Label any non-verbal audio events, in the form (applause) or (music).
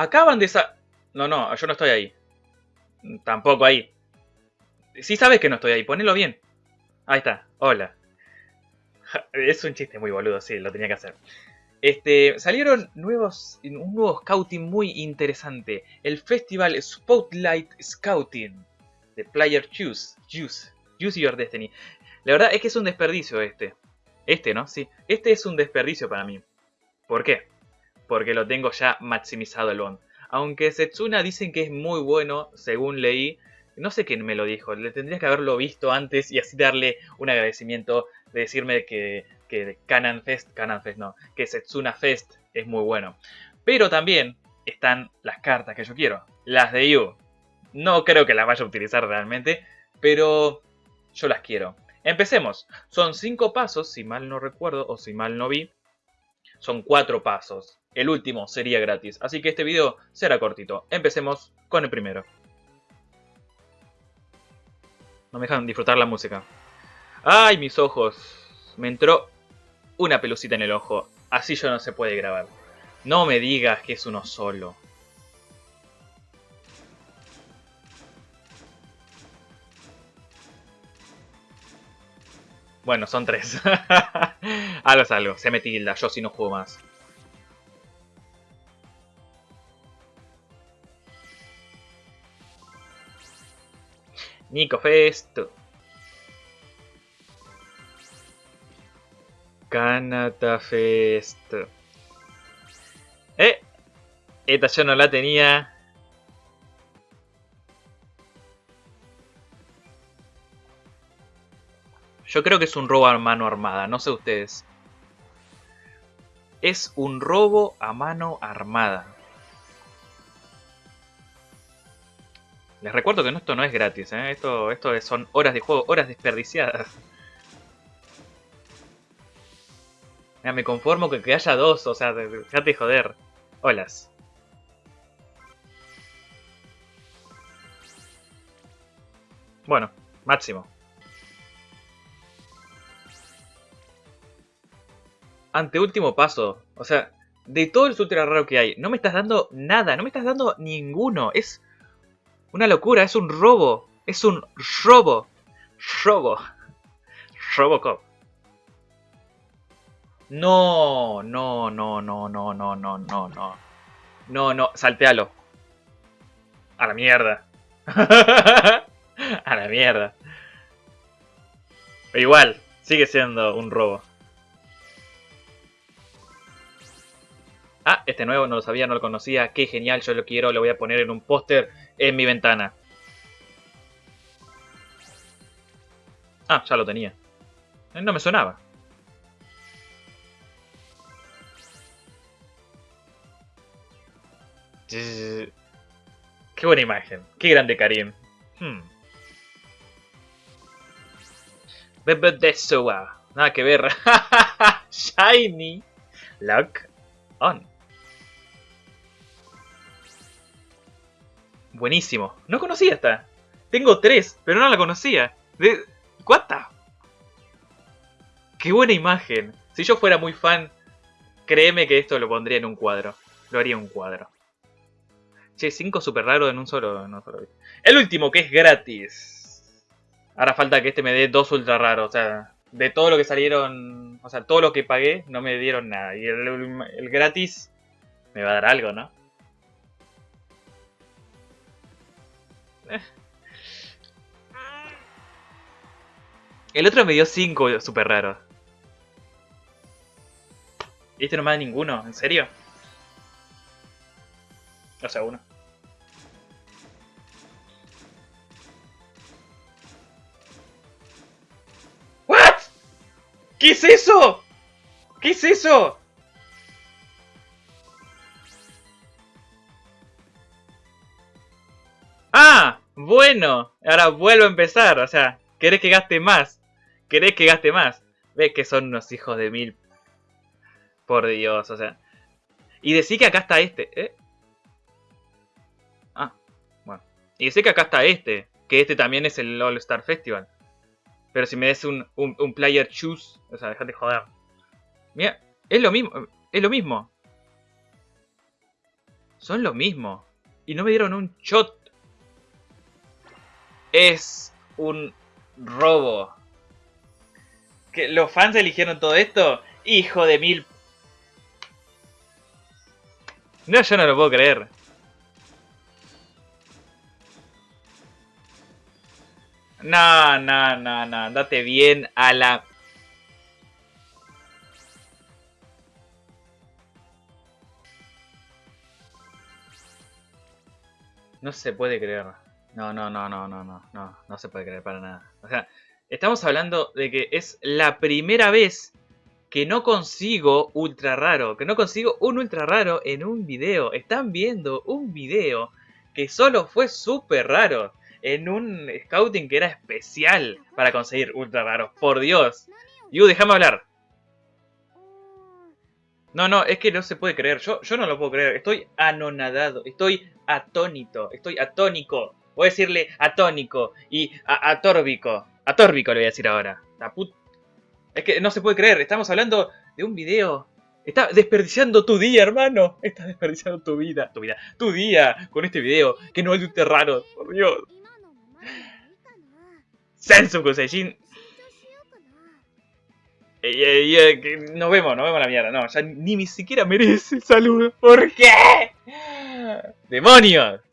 Acaban de sa... No, no, yo no estoy ahí. Tampoco ahí. Sí sabes que no estoy ahí, ponelo bien. Ahí está, hola. Es un chiste muy boludo, sí, lo tenía que hacer. Este, salieron nuevos, un nuevo scouting muy interesante. El festival Spotlight Scouting de Player Choose. Choose. Choose Your Destiny. La verdad es que es un desperdicio este. Este, ¿no? Sí. Este es un desperdicio para mí. ¿Por qué? Porque lo tengo ya maximizado el bond. Aunque Setsuna dicen que es muy bueno, según leí. No sé quién me lo dijo. Le tendría que haberlo visto antes y así darle un agradecimiento de decirme que, que Canon Fest, Canon Fest no, que Setsuna Fest es muy bueno. Pero también están las cartas que yo quiero. Las de Yu. No creo que las vaya a utilizar realmente, pero yo las quiero. Empecemos. Son cinco pasos, si mal no recuerdo o si mal no vi. Son cuatro pasos. El último sería gratis, así que este video será cortito. Empecemos con el primero. No me dejan disfrutar la música. ¡Ay, mis ojos! Me entró una pelucita en el ojo. Así yo no se puede grabar. No me digas que es uno solo. Bueno, son tres. (laughs) algo es algo. Se me tilda. Yo si no juego más. Nico Fest. Canata Fest. Eh. Esta yo no la tenía. Yo creo que es un robo a mano armada, no sé ustedes. Es un robo a mano armada. Les recuerdo que esto no es gratis, ¿eh? esto, esto son horas de juego, horas desperdiciadas. me conformo que, que haya dos, o sea, déjate joder. Holas. Bueno, máximo. Anteúltimo paso. O sea, de todo el ultra raro que hay, no me estás dando nada, no me estás dando ninguno. Es una locura, es un robo. Es un robo. Robo. Robocop. No, no, no, no, no, no, no, no, no. No, no, saltealo. A la mierda. (laughs) A la mierda. igual, sigue siendo un robo. Ah, este nuevo no lo sabía, no lo conocía. Qué genial, yo lo quiero, lo voy a poner en un póster en mi ventana. Ah, ya lo tenía. Eh, no me sonaba. Qué buena imagen. Qué grande Karim. Hmm. Bebe de Nada que ver. (laughs) Shiny. Lock on. Buenísimo. No conocía esta. Tengo tres, pero no la conocía. De... ¿Cuánta? Qué buena imagen. Si yo fuera muy fan, créeme que esto lo pondría en un cuadro. Lo haría en un cuadro. Che, cinco super raros en un solo, no solo. El último, que es gratis. Ahora falta que este me dé dos ultra raros. O sea, de todo lo que salieron... O sea, todo lo que pagué, no me dieron nada. Y el gratis me va a dar algo, ¿no? El otro me dio 5 super raros. ¿Y este no me da ninguno? ¿En serio? O sea, uno. ¿What? ¿Qué es eso? ¿Qué es eso? Bueno, ahora vuelvo a empezar, o sea, ¿querés que gaste más? ¿Querés que gaste más? Ves que son unos hijos de mil. Por Dios, o sea. Y decir que acá está este, ¿eh? Ah, bueno. Y decir que acá está este, que este también es el All Star Festival. Pero si me des un, un, player choose, o sea, dejate joder. Mira, es lo mismo, es lo mismo. Son lo mismo. Y no me dieron un shot. Es un robo. ¿Que ¿Los fans eligieron todo esto? Hijo de mil... No, yo no lo puedo creer. No, no, no, no. Date bien a la... No se puede creer. No, no, no, no, no, no, no, no se puede creer para nada. O sea, estamos hablando de que es la primera vez que no consigo ultra raro, que no consigo un ultra raro en un video. Están viendo un video que solo fue súper raro en un scouting que era especial para conseguir ultra raros. Por Dios. Yu, déjame hablar. No, no, es que no se puede creer. Yo, yo no lo puedo creer. Estoy anonadado. Estoy atónito. Estoy atónico. Voy a decirle atónico y atórbico. Atórbico le voy a decir ahora. La put... Es que no se puede creer. Estamos hablando de un video. Está desperdiciando tu día, hermano. Estás desperdiciando tu vida. Tu vida. Tu día con este video. Que no es de. Por Dios. Sensu Seijin. Eh, eh, eh, nos vemos, nos vemos la mierda. No, ya ni, ni siquiera merece el saludo. ¿Por qué? ¡Demonios!